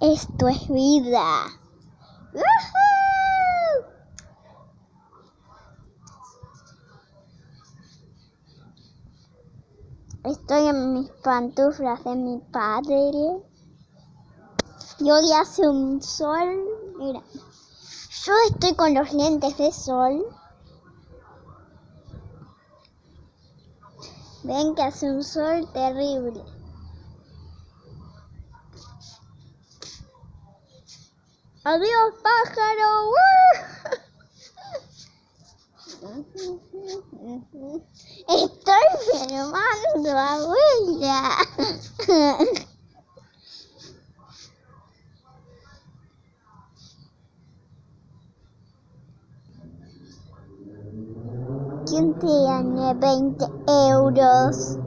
Esto es vida. Estoy en mis pantuflas de mi padre. Y hoy hace un sol. Mira. Yo estoy con los lentes de sol. Ven que hace un sol terrible. Adiós, pájaro. Estoy filmando, abuela. ¿Quién tiene 20 euros?